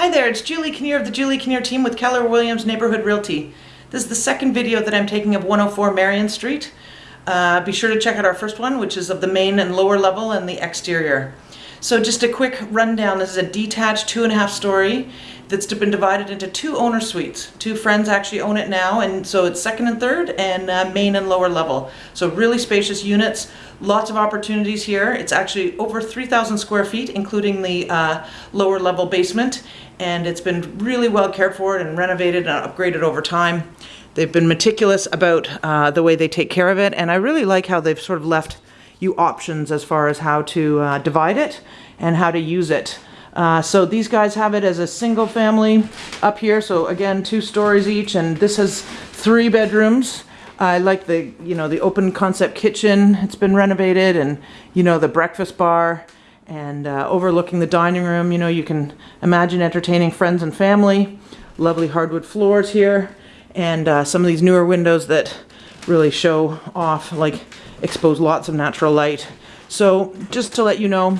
Hi there, it's Julie Kinnear of the Julie Kinnear team with Keller Williams Neighborhood Realty. This is the second video that I'm taking of 104 Marion Street. Uh, be sure to check out our first one, which is of the main and lower level and the exterior. So just a quick rundown. This is a detached two and a half story that's been divided into two owner suites. Two friends actually own it now, and so it's second and third, and uh, main and lower level. So really spacious units, lots of opportunities here. It's actually over 3,000 square feet, including the uh, lower level basement, and it's been really well cared for and renovated and upgraded over time. They've been meticulous about uh, the way they take care of it, and I really like how they've sort of left you options as far as how to uh, divide it and how to use it. Uh, so these guys have it as a single family up here. So again, two stories each, and this has three bedrooms. I like the, you know, the open concept kitchen. It's been renovated and, you know, the breakfast bar and uh, overlooking the dining room. You know, you can imagine entertaining friends and family. Lovely hardwood floors here and uh, some of these newer windows that really show off, like expose lots of natural light. So just to let you know,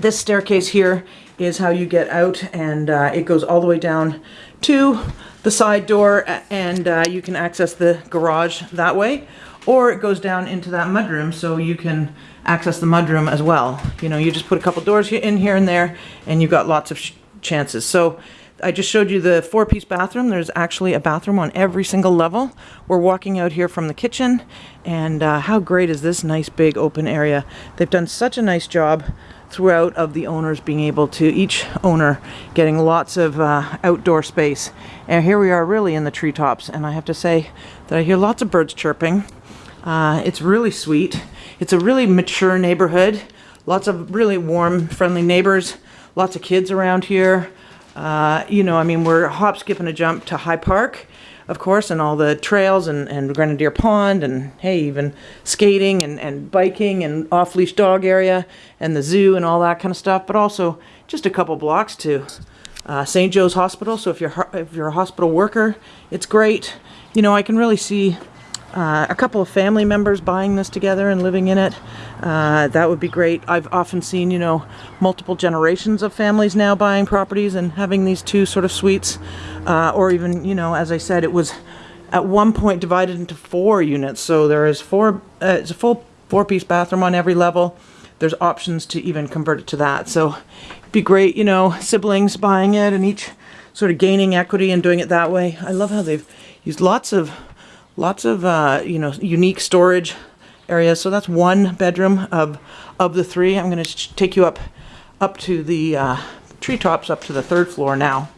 this staircase here is how you get out and uh, it goes all the way down to the side door and uh, you can access the garage that way or it goes down into that mudroom so you can access the mudroom as well. You know, you just put a couple doors in here and there and you've got lots of chances. So I just showed you the four-piece bathroom. There's actually a bathroom on every single level. We're walking out here from the kitchen and uh, how great is this nice big open area. They've done such a nice job throughout of the owners being able to, each owner getting lots of uh, outdoor space. And here we are really in the treetops and I have to say that I hear lots of birds chirping. Uh, it's really sweet. It's a really mature neighborhood. Lots of really warm, friendly neighbors. Lots of kids around here. Uh, you know, I mean, we're hop, skip, and a jump to High Park of course, and all the trails and, and Grenadier Pond and hey, even skating and, and biking and off leash dog area and the zoo and all that kind of stuff, but also just a couple blocks to uh, St. Joe's Hospital. So if you're, if you're a hospital worker, it's great. You know, I can really see uh, a couple of family members buying this together and living in it. Uh, that would be great. I've often seen, you know, multiple generations of families now buying properties and having these two sort of suites. Uh, or even, you know, as I said, it was at one point divided into four units. So there is four, uh, it's a full four-piece bathroom on every level. There's options to even convert it to that. So it'd be great, you know, siblings buying it and each sort of gaining equity and doing it that way. I love how they've used lots of Lots of, uh, you know, unique storage areas. So that's one bedroom of, of the three. I'm going to take you up, up to the uh, treetops, up to the third floor now.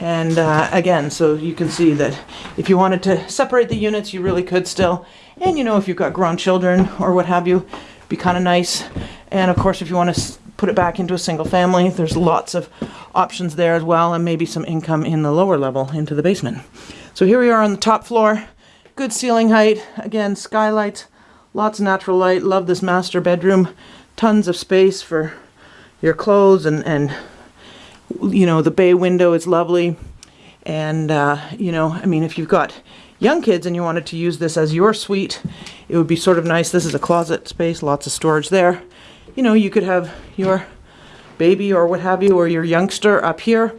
And uh, again, so you can see that if you wanted to separate the units, you really could still. And you know, if you've got grown children or what have you, be kind of nice. And of course, if you want to put it back into a single family, there's lots of options there as well, and maybe some income in the lower level into the basement. So here we are on the top floor. Good ceiling height. Again, skylights, lots of natural light. Love this master bedroom. Tons of space for your clothes and, and you know, the bay window is lovely. And, uh, you know, I mean, if you've got young kids and you wanted to use this as your suite, it would be sort of nice. This is a closet space, lots of storage there. You know, you could have your baby or what have you, or your youngster up here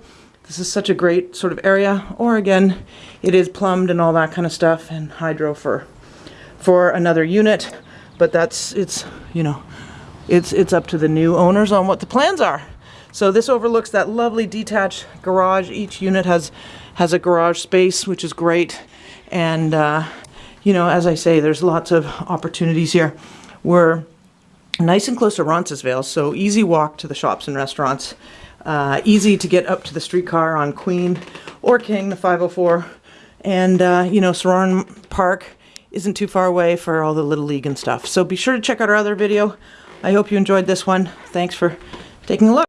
this is such a great sort of area. Or again, it is plumbed and all that kind of stuff and hydro for, for another unit. But that's, it's, you know, it's, it's up to the new owners on what the plans are. So this overlooks that lovely detached garage. Each unit has, has a garage space, which is great. And, uh, you know, as I say, there's lots of opportunities here. We're nice and close to Roncesvalles, so easy walk to the shops and restaurants. Uh, easy to get up to the streetcar on Queen or King, the 504. And, uh, you know, Sorauren Park isn't too far away for all the Little League and stuff. So be sure to check out our other video. I hope you enjoyed this one. Thanks for taking a look.